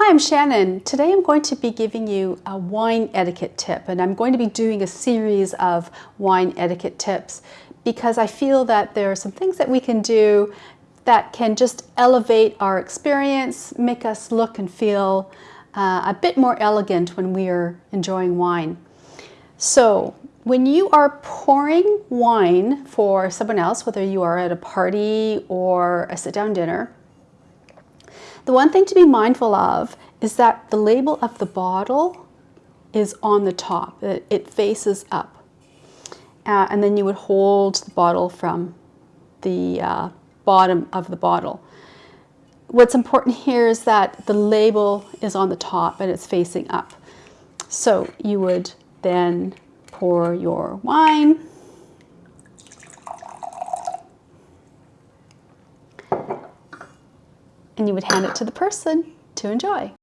Hi, I'm Shannon. Today I'm going to be giving you a wine etiquette tip and I'm going to be doing a series of wine etiquette tips because I feel that there are some things that we can do that can just elevate our experience, make us look and feel uh, a bit more elegant when we are enjoying wine. So when you are pouring wine for someone else, whether you are at a party or a sit-down dinner, the one thing to be mindful of is that the label of the bottle is on the top. It, it faces up. Uh, and then you would hold the bottle from the uh, bottom of the bottle. What's important here is that the label is on the top and it's facing up. So you would then pour your wine and you would hand it to the person to enjoy.